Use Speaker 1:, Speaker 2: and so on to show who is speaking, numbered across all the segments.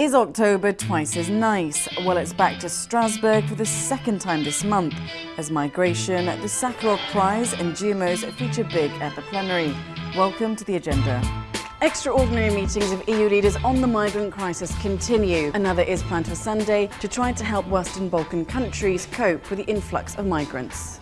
Speaker 1: Is October twice as nice? Well, it's back to Strasbourg for the second time this month, as migration, the Sakharov Prize and GMOs feature big at the plenary. Welcome to the agenda. Extraordinary meetings of EU leaders on the migrant crisis continue. Another is planned for Sunday to try to help Western Balkan countries cope with the influx of migrants.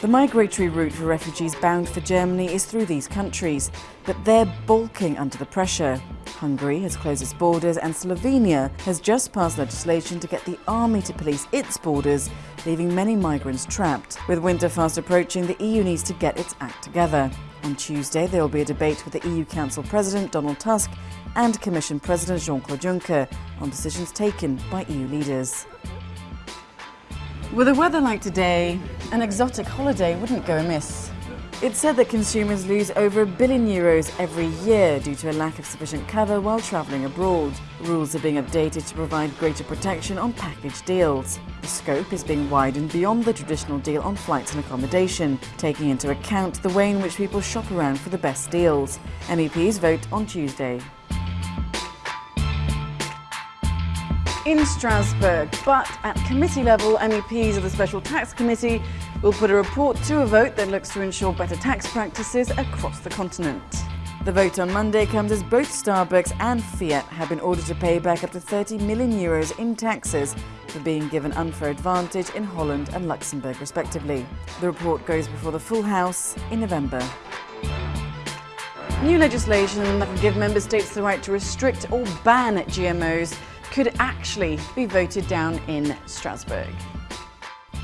Speaker 1: The migratory route for refugees bound for Germany is through these countries, but they're balking under the pressure. Hungary has closed its borders and Slovenia has just passed legislation to get the army to police its borders, leaving many migrants trapped. With winter fast approaching, the EU needs to get its act together. On Tuesday, there will be a debate with the EU Council President Donald Tusk and Commission President Jean-Claude Juncker on decisions taken by EU leaders. With the weather like today, an exotic holiday wouldn't go amiss. It's said that consumers lose over a billion euros every year due to a lack of sufficient cover while travelling abroad. Rules are being updated to provide greater protection on package deals. The scope is being widened beyond the traditional deal on flights and accommodation, taking into account the way in which people shop around for the best deals. MEPs vote on Tuesday. In Strasbourg, but at committee level, MEPs of the Special Tax Committee will put a report to a vote that looks to ensure better tax practices across the continent. The vote on Monday comes as both Starbucks and Fiat have been ordered to pay back up to 30 million euros in taxes for being given unfair advantage in Holland and Luxembourg respectively. The report goes before the full House in November. New legislation that will give member states the right to restrict or ban GMOs could actually be voted down in Strasbourg.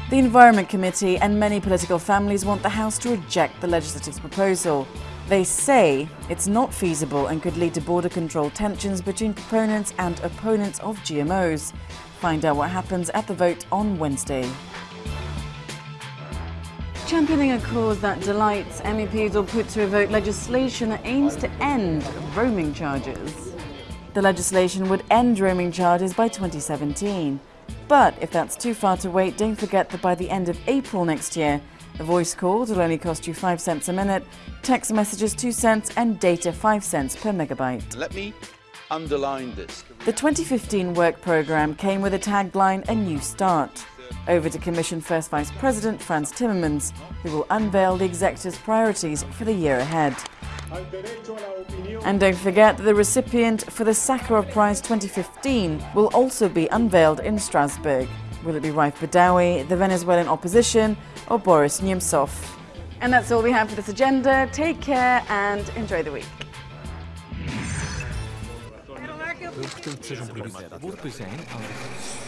Speaker 1: The Environment Committee and many political families want the House to reject the legislative's proposal. They say it's not feasible and could lead to border control tensions between proponents and opponents of GMOs. Find out what happens at the vote on Wednesday. Championing a cause that delights, MEPs will put to a vote legislation that aims to end roaming charges. The legislation would end roaming charges by 2017. But if that's too far to wait, don't forget that by the end of April next year, a voice call will only cost you 5 cents a minute, text messages 2 cents and data 5 cents per megabyte.
Speaker 2: Let me underline this.
Speaker 1: The 2015 work programme came with a tagline, A New Start. Over to Commission First Vice President Frans Timmermans, who will unveil the executive's priorities for the year ahead. And don't forget that the recipient for the Sakharov Prize 2015 will also be unveiled in Strasbourg. Will it be Raif Badawi, the Venezuelan opposition, or Boris Nemtsov? And that's all we have for this agenda. Take care and enjoy the week.
Speaker 3: zijn